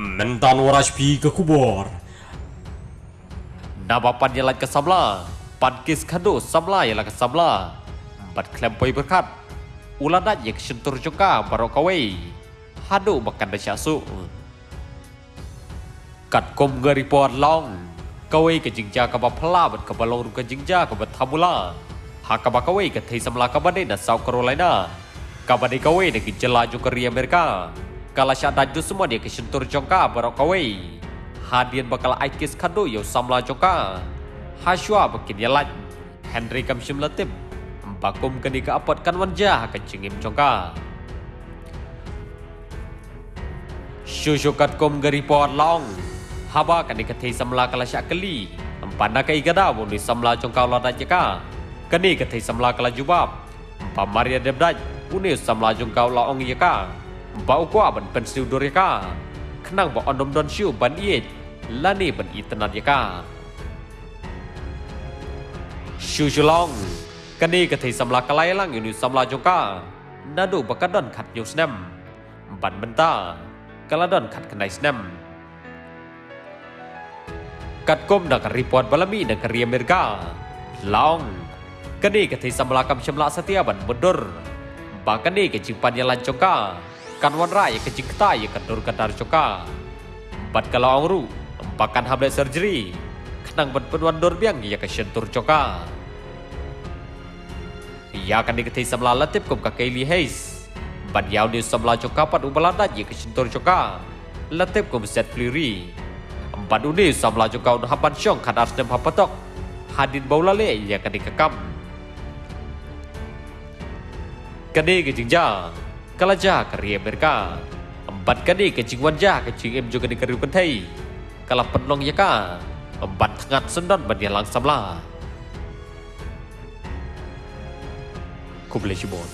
Mentan waras pi ke kubur. Nama pan yang ke sabla, pan kis kado sabla yang ke sabla. Bat klempoi berkat. Uladat yang sentur juga barokawai. Hadu makan dah syasu. Kat kom gari pot long. Kawai ke jingja ke bapala bat ke balong ke jingja ke batamula. Haka bakawai ke thai samla ke badai na South Carolina. Kabadai kawai na gejala juga ri Amerika. Kala syada ju semua dia ke sentur jongka barokawai. Hadian bakal aikis kado yo samla jongka. Hashwa bakin yalat. Henry kam shim latip. Bakum kani ka apot kan wanja ka cingim jongka. Syushukat kom gari pot long. Haba kani ka thei samla kala syakali. Empanda ka igada buni samla jongka lada jeka. Kani ka thei samla kala jubab. Pamaria debdaj uni samla jongka la ong yeka. Ba ukwa ban pensiu dur yeka. Kenang ba ondom don syu ban iet. Lani ban itenat yeka. Syushulong. Kani ka thei samla kalai lang uni samla jongka. Nadu bakadon khat yu snem. Ban benta. Kaladon khat kanai snem. Kat kom nak report balami nak ri Amerika. Long. Kani ka thei samla kam shamla satia ban mundur. Ba kani ka jimpan yang lancoka. Kan wan rai ka jikta ya kandur kadar coka. Bat kalau angru. Bakan hamlet surgery. Kenang ban penwan dor biang ya ka sentur coka. Ya kan diketai samla latip kum ka Kaylee Hayes. Ban yaw ni samla coka pat ubalanda ya ka sentur coka. Latip kum set flurry. Ban uni samla coka un hapan syong kan ars dem hapatok. Hadin baulale ya kan dikekam. Kani ke jingja. Kalaja ke ri Amerika. Empat kani ke jingwan ja ke jing em juga di keru pentai. Kala penlong ya ka. Empat tengah sendon ban yang langsam lah. Kublai Shibon.